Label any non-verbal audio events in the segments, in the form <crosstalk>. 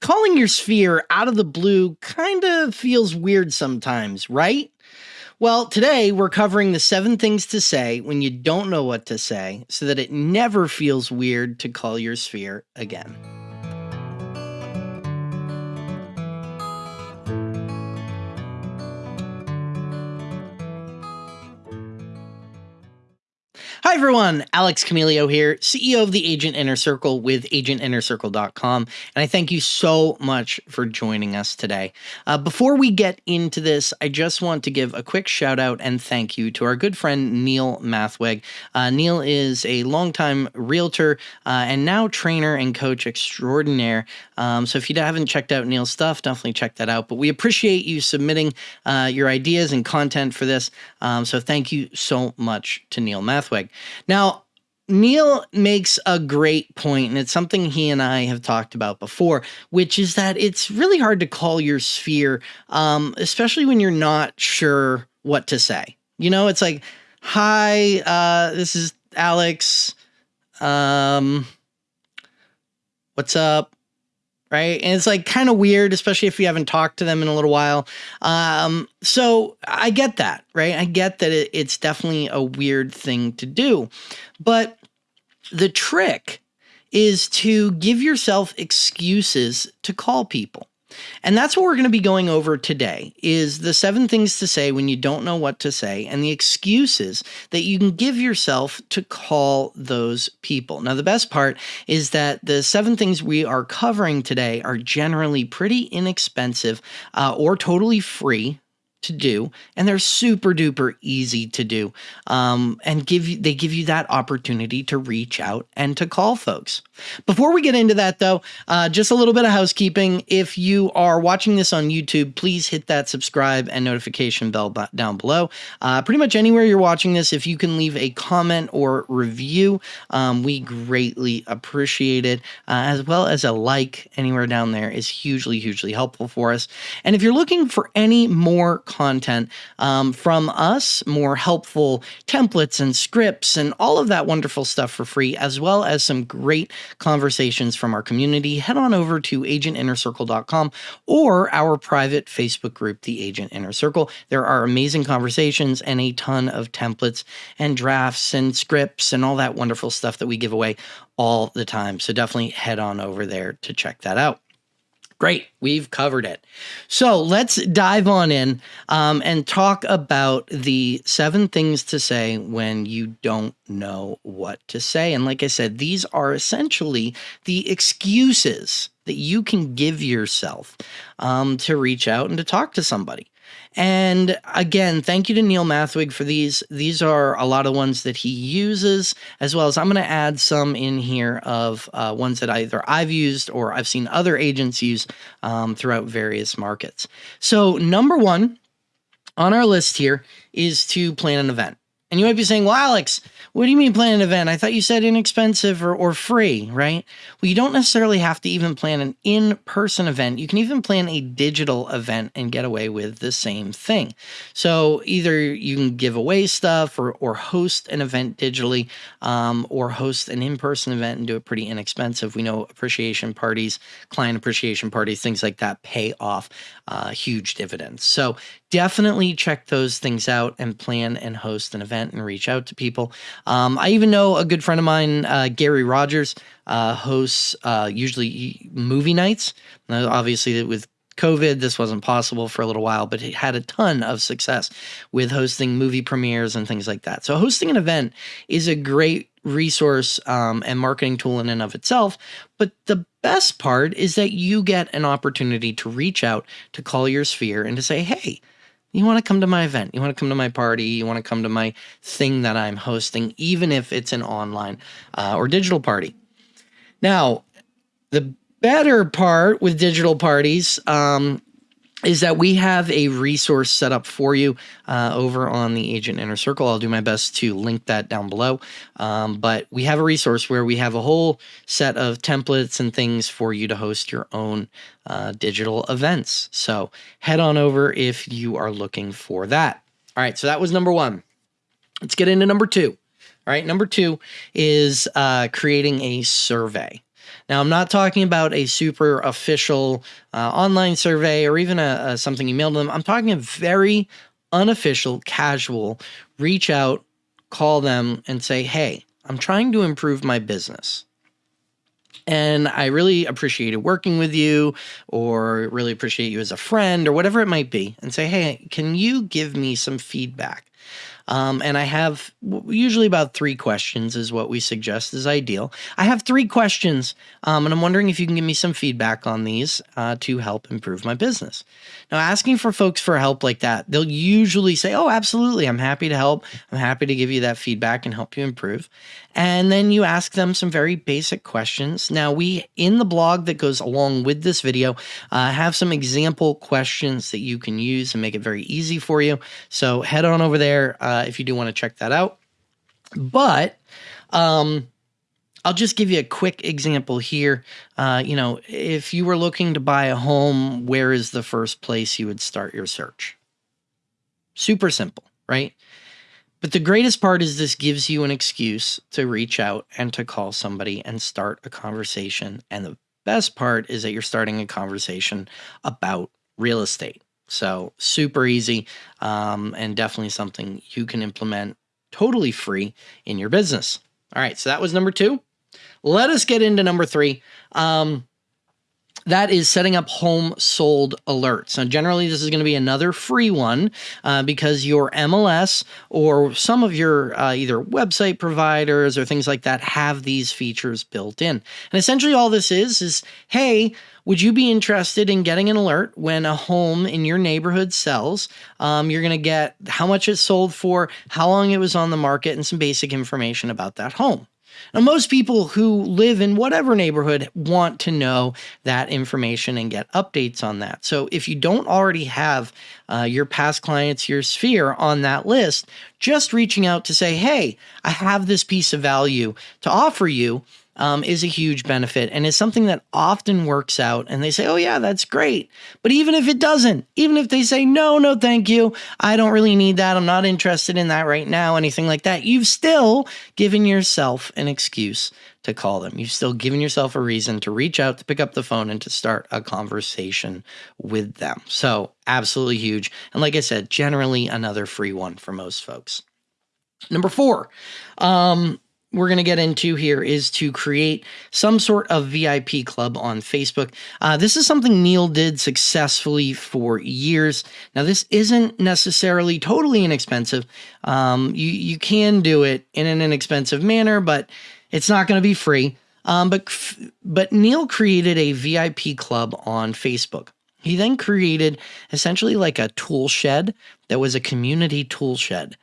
calling your sphere out of the blue kind of feels weird sometimes, right? Well, today we're covering the seven things to say when you don't know what to say so that it never feels weird to call your sphere again. Hi, everyone. Alex Camilio here, CEO of the Agent Inner Circle with agentinnercircle.com. And I thank you so much for joining us today. Uh, before we get into this, I just want to give a quick shout out and thank you to our good friend Neil Mathweg. Uh, Neil is a longtime realtor uh, and now trainer and coach extraordinaire. Um, so if you haven't checked out Neil's stuff, definitely check that out. But we appreciate you submitting uh, your ideas and content for this. Um, so thank you so much to Neil Mathweg. Now, Neil makes a great point, and it's something he and I have talked about before, which is that it's really hard to call your sphere, um, especially when you're not sure what to say. You know, it's like, hi, uh, this is Alex. Um, what's up? Right? And it's like kind of weird, especially if you haven't talked to them in a little while. Um, so I get that, right? I get that it, it's definitely a weird thing to do. But the trick is to give yourself excuses to call people. And that's what we're going to be going over today is the seven things to say when you don't know what to say and the excuses that you can give yourself to call those people. Now the best part is that the seven things we are covering today are generally pretty inexpensive uh, or totally free to do and they're super duper easy to do um, and give you they give you that opportunity to reach out and to call folks. Before we get into that though uh, just a little bit of housekeeping. If you are watching this on youtube please hit that subscribe and notification bell down below. Uh, pretty much anywhere you're watching this if you can leave a comment or review um, we greatly appreciate it uh, as well as a like anywhere down there is hugely hugely helpful for us. And if you're looking for any more content um, from us, more helpful templates and scripts and all of that wonderful stuff for free, as well as some great conversations from our community, head on over to agentinnercircle.com or our private Facebook group, The Agent Inner Circle. There are amazing conversations and a ton of templates and drafts and scripts and all that wonderful stuff that we give away all the time. So definitely head on over there to check that out. Great, we've covered it. So let's dive on in um, and talk about the seven things to say when you don't know what to say. And like I said, these are essentially the excuses that you can give yourself um, to reach out and to talk to somebody. And again, thank you to Neil Mathweg for these. These are a lot of ones that he uses, as well as I'm going to add some in here of uh, ones that either I've used or I've seen other agents use um, throughout various markets. So, number one on our list here is to plan an event. And you might be saying, well, Alex, what do you mean plan an event? I thought you said inexpensive or, or free, right? Well, you don't necessarily have to even plan an in person event. You can even plan a digital event and get away with the same thing. So either you can give away stuff or, or host an event digitally um, or host an in person event and do it pretty inexpensive. We know appreciation parties, client appreciation parties, things like that pay off uh, huge dividends. So definitely check those things out and plan and host an event and reach out to people. Um, I even know a good friend of mine, uh, Gary Rogers, uh, hosts uh, usually movie nights. Now, obviously, with COVID, this wasn't possible for a little while, but he had a ton of success with hosting movie premieres and things like that. So, hosting an event is a great resource um, and marketing tool in and of itself. But the best part is that you get an opportunity to reach out to call your sphere and to say, hey, you want to come to my event, you want to come to my party, you want to come to my thing that I'm hosting, even if it's an online uh, or digital party. Now, the better part with digital parties um, is that we have a resource set up for you uh, over on the Agent Inner Circle. I'll do my best to link that down below. Um, but we have a resource where we have a whole set of templates and things for you to host your own uh, digital events. So head on over if you are looking for that. All right, so that was number one. Let's get into number two. All right, number two is uh, creating a survey. Now, I'm not talking about a super official uh, online survey or even a, a something you mailed them. I'm talking a very unofficial, casual reach out, call them, and say, "Hey, I'm trying to improve my business." and I really appreciated working with you or really appreciate you as a friend or whatever it might be and say, hey, can you give me some feedback? Um, and I have usually about three questions is what we suggest is ideal. I have three questions, um, and I'm wondering if you can give me some feedback on these uh, to help improve my business. Now, asking for folks for help like that, they'll usually say, "Oh, absolutely, I'm happy to help. I'm happy to give you that feedback and help you improve." And then you ask them some very basic questions. Now, we in the blog that goes along with this video uh, have some example questions that you can use and make it very easy for you. So head on over there uh, if you do want to check that out. But um, I'll just give you a quick example here. Uh, you know, if you were looking to buy a home, where is the first place you would start your search? Super simple, right? But the greatest part is this gives you an excuse to reach out and to call somebody and start a conversation. And the best part is that you're starting a conversation about real estate. So, super easy um, and definitely something you can implement totally free in your business. All right, so that was number two. Let us get into number three. Um, that is setting up home sold alerts. Now, generally, this is going to be another free one uh, because your MLS or some of your uh, either website providers or things like that have these features built in. And essentially, all this is is hey, would you be interested in getting an alert when a home in your neighborhood sells? Um, you're going to get how much it sold for, how long it was on the market, and some basic information about that home. Now, most people who live in whatever neighborhood want to know that information and get updates on that. So, if you don't already have uh, your past clients, your sphere on that list, just reaching out to say, hey, I have this piece of value to offer you um, is a huge benefit and is something that often works out. And they say, oh, yeah, that's great. But even if it doesn't, even if they say, no, no, thank you, I don't really need that, I'm not interested in that right now, anything like that, you've still given yourself an excuse to call them. You've still given yourself a reason to reach out, to pick up the phone, and to start a conversation with them. So, absolutely huge. And like I said, generally another free one for most folks. Number four, um, we're going to get into here is to create some sort of VIP club on Facebook. Uh, this is something Neil did successfully for years. Now, this isn't necessarily totally inexpensive. Um, you you can do it in an inexpensive manner, but it's not going to be free. Um, but but Neil created a VIP club on Facebook. He then created essentially like a tool shed that was a community tool shed.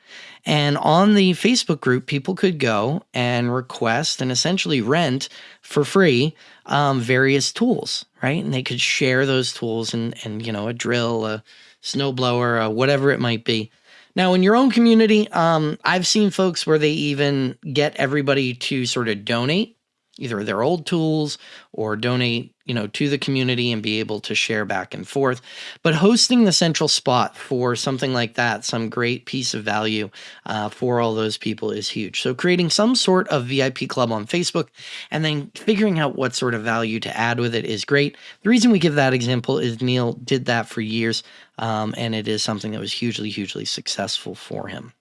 And on the Facebook group, people could go and request and essentially rent for free um, various tools, right? And they could share those tools and, and you know, a drill, a snowblower, a whatever it might be. Now, in your own community, um, I've seen folks where they even get everybody to sort of donate either their old tools or donate you know to the community and be able to share back and forth. But hosting the central spot for something like that some great piece of value uh, for all those people is huge. So creating some sort of vip club on facebook and then figuring out what sort of value to add with it is great. The reason we give that example is neil did that for years um, and it is something that was hugely hugely successful for him.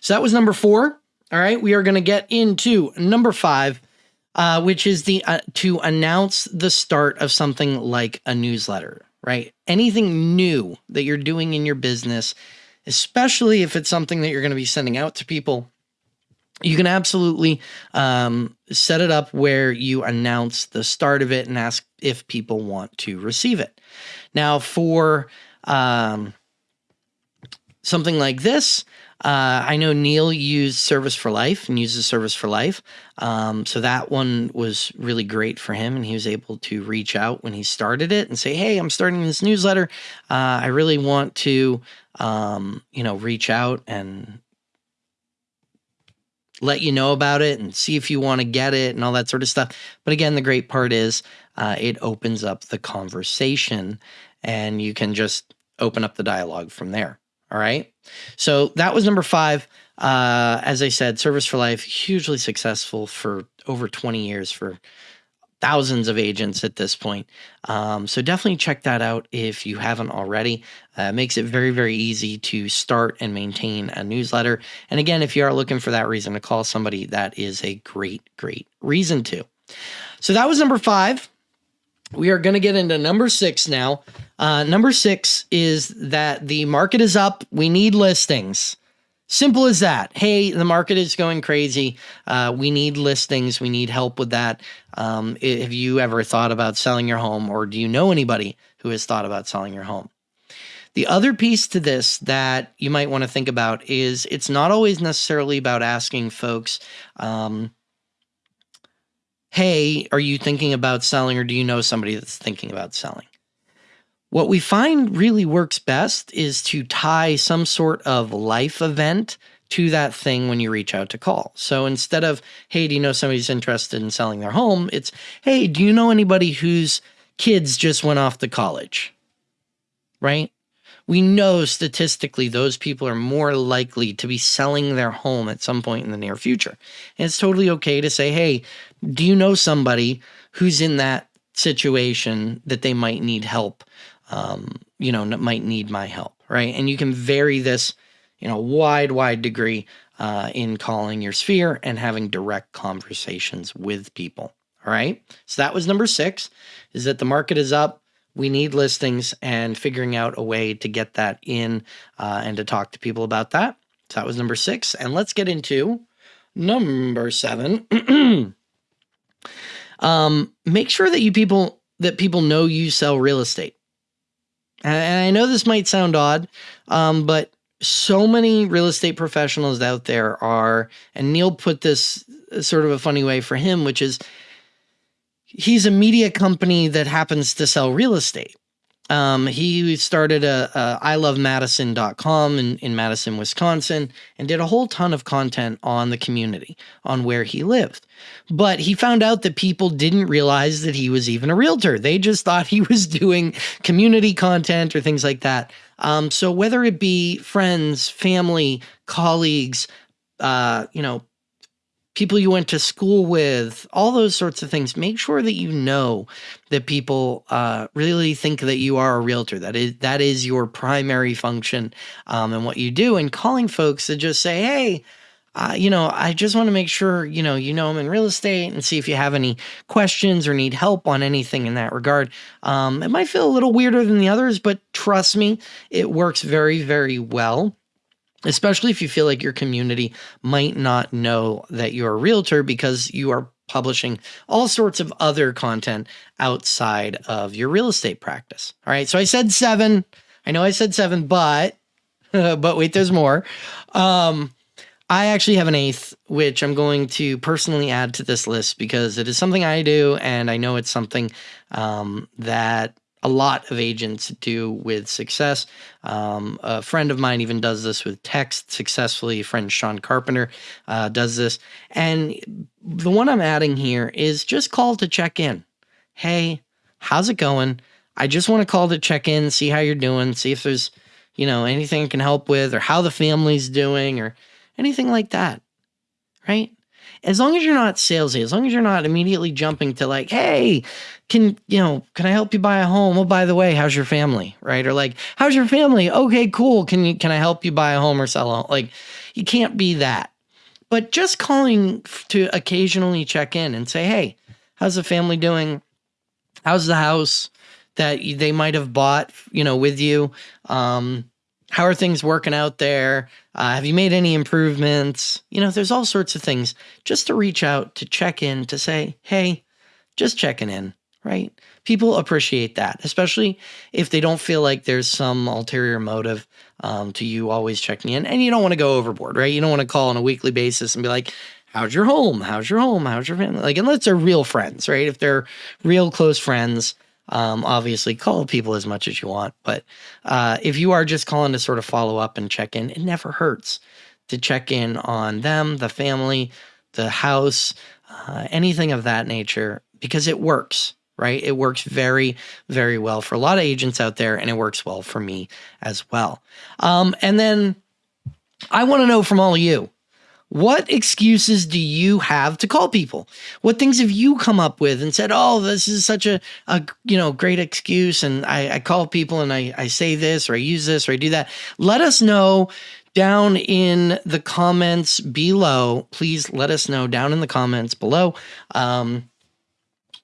So that was number four all right, we are going to get into number five, uh, which is the uh, to announce the start of something like a newsletter. Right, anything new that you're doing in your business, especially if it's something that you're going to be sending out to people, you can absolutely um, set it up where you announce the start of it and ask if people want to receive it. Now, for um, something like this, uh, I know Neil used Service for Life and uses Service for Life. Um, so that one was really great for him. And he was able to reach out when he started it and say, Hey, I'm starting this newsletter. Uh, I really want to, um, you know, reach out and let you know about it and see if you want to get it and all that sort of stuff. But again, the great part is uh, it opens up the conversation and you can just open up the dialogue from there. All right. So that was number five. Uh, as I said, Service for Life, hugely successful for over 20 years for thousands of agents at this point. Um, so definitely check that out if you haven't already. Uh, makes it very, very easy to start and maintain a newsletter. And again, if you are looking for that reason to call somebody, that is a great, great reason to. So that was number five. We are going to get into number six now. Uh, number six is that the market is up. We need listings. Simple as that. Hey, the market is going crazy. Uh, we need listings. We need help with that. Um, have you ever thought about selling your home, or do you know anybody who has thought about selling your home? The other piece to this that you might want to think about is it's not always necessarily about asking folks, um, hey, are you thinking about selling, or do you know somebody that's thinking about selling? What we find really works best is to tie some sort of life event to that thing when you reach out to call. So instead of, hey, do you know somebody's interested in selling their home? It's, hey, do you know anybody whose kids just went off to college? Right? We know statistically those people are more likely to be selling their home at some point in the near future. And it's totally okay to say, hey, do you know somebody who's in that situation that they might need help um, you know, might need my help, right? And you can vary this, you know, wide, wide degree uh, in calling your sphere and having direct conversations with people. All right. So that was number six is that the market is up. We need listings and figuring out a way to get that in uh, and to talk to people about that. So that was number six. And let's get into number seven. <clears throat> um, make sure that you people that people know you sell real estate. And I know this might sound odd, um, but so many real estate professionals out there are, and Neil put this uh, sort of a funny way for him, which is he's a media company that happens to sell real estate. Um, he started a, a ilovemadison.com in, in Madison, Wisconsin, and did a whole ton of content on the community, on where he lived. But he found out that people didn't realize that he was even a realtor. They just thought he was doing community content or things like that. Um, so whether it be friends, family, colleagues, uh, you know, people you went to school with, all those sorts of things. Make sure that you know that people uh, really think that you are a realtor. That is that is your primary function um, and what you do. And calling folks to just say, hey. Uh, you know, I just want to make sure, you know, you know them in real estate and see if you have any questions or need help on anything in that regard. Um, it might feel a little weirder than the others, but trust me, it works very, very well especially if you feel like your community might not know that you're a realtor because you are publishing all sorts of other content outside of your real estate practice. All right. So I said seven. I know I said seven, but, <laughs> but wait, there's more. Um, I actually have an eighth, which I'm going to personally add to this list because it is something I do. And I know it's something um, that a lot of agents do with success. Um, a friend of mine even does this with text successfully. Friend Sean Carpenter uh, does this. And the one I'm adding here is just call to check in. Hey, how's it going? I just want to call to check in, see how you're doing, see if there's, you know, anything I can help with or how the family's doing or anything like that. Right? As long as you're not salesy, as long as you're not immediately jumping to like, hey, can you know, can I help you buy a home? Oh, by the way, how's your family? Right? Or like, how's your family? Okay, cool. Can you can I help you buy a home or sell a home? Like, you can't be that. But just calling to occasionally check in and say, hey, how's the family doing? How's the house that they might have bought, you know, with you? Um, how are things working out there? Uh, have you made any improvements? You know, there's all sorts of things just to reach out, to check in, to say, hey, just checking in, right? People appreciate that, especially if they don't feel like there's some ulterior motive um, to you always checking in. And you don't want to go overboard, right? You don't want to call on a weekly basis and be like, how's your home? How's your home? How's your family? Like, unless they're real friends, right? If they're real close friends, um, obviously, call people as much as you want, but uh, if you are just calling to sort of follow up and check in, it never hurts to check in on them, the family, the house, uh, anything of that nature, because it works, right? It works very, very well for a lot of agents out there, and it works well for me as well. Um, and then I want to know from all of you what excuses do you have to call people? What things have you come up with and said, "Oh, this is such a, a you know great excuse," and I, I call people and I, I say this or I use this or I do that. Let us know down in the comments below. Please let us know down in the comments below. Um,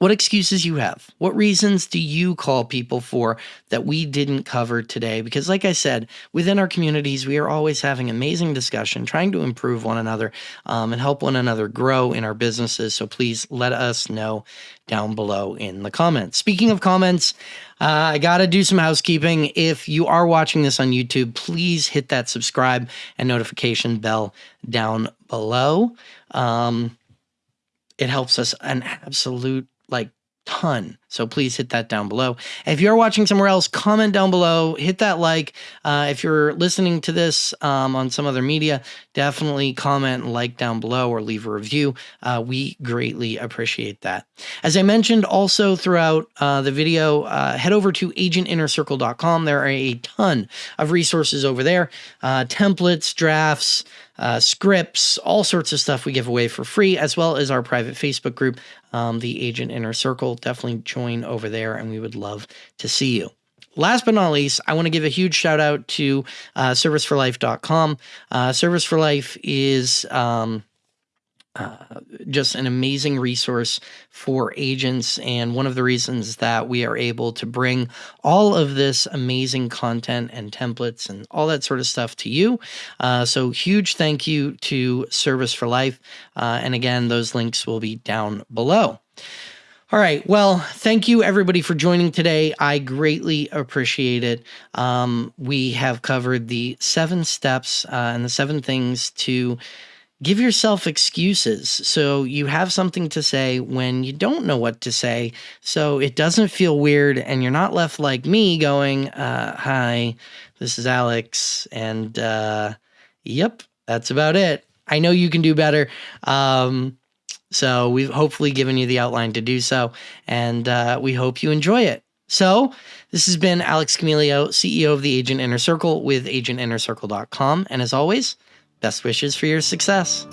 what excuses you have. What reasons do you call people for that we didn't cover today? Because, like I said, within our communities, we are always having amazing discussion, trying to improve one another um, and help one another grow in our businesses. So please let us know down below in the comments. Speaking of comments, uh, I got to do some housekeeping. If you are watching this on YouTube, please hit that subscribe and notification bell down below. Um, it helps us an absolute like ton. So please hit that down below. If you're watching somewhere else, comment down below, hit that like. Uh, if you're listening to this um, on some other media, definitely comment and like down below or leave a review. Uh, we greatly appreciate that. As I mentioned also throughout uh, the video, uh, head over to agentinnercircle.com. There are a ton of resources over there, uh, templates, drafts, uh, scripts, all sorts of stuff we give away for free, as well as our private Facebook group, um, the Agent Inner Circle. Definitely join over there, and we would love to see you. Last but not least, I want to give a huge shout out to uh, serviceforlife.com. Uh, Service for Life is um, uh, just an amazing resource for agents. And one of the reasons that we are able to bring all of this amazing content and templates and all that sort of stuff to you. Uh, so, huge thank you to Service for Life. Uh, and again, those links will be down below. All right. Well, thank you everybody for joining today. I greatly appreciate it. Um, we have covered the seven steps uh, and the seven things to give yourself excuses so you have something to say when you don't know what to say so it doesn't feel weird and you're not left like me going uh, hi this is alex and uh, yep that's about it i know you can do better um, so we've hopefully given you the outline to do so and uh, we hope you enjoy it so this has been alex camilio ceo of the agent inner circle with agentinnercircle.com and as always Best wishes for your success.